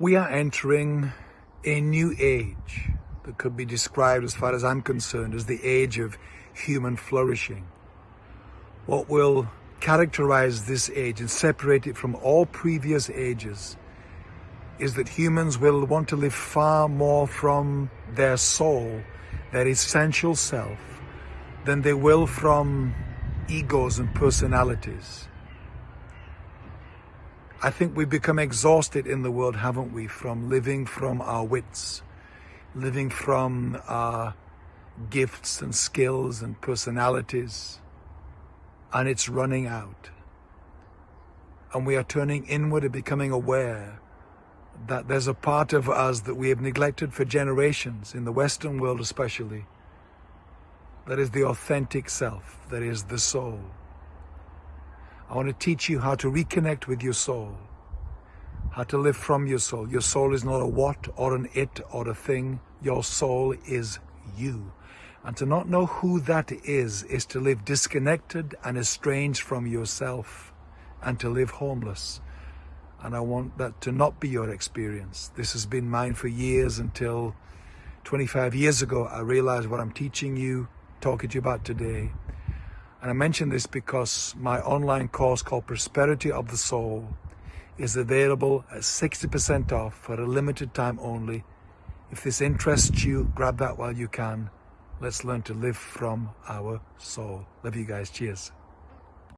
We are entering a new age that could be described, as far as I'm concerned, as the age of human flourishing. What will characterize this age and separate it from all previous ages is that humans will want to live far more from their soul, their essential self, than they will from egos and personalities. I think we've become exhausted in the world, haven't we, from living from our wits, living from our gifts and skills and personalities, and it's running out. And we are turning inward and becoming aware that there's a part of us that we have neglected for generations, in the Western world especially, that is the authentic self, that is the soul. I want to teach you how to reconnect with your soul, how to live from your soul. Your soul is not a what or an it or a thing. Your soul is you. And to not know who that is, is to live disconnected and estranged from yourself and to live homeless. And I want that to not be your experience. This has been mine for years until 25 years ago, I realized what I'm teaching you, talking to you about today and I mention this because my online course called Prosperity of the Soul is available at 60% off for a limited time only. If this interests you, grab that while you can. Let's learn to live from our soul. Love you guys. Cheers.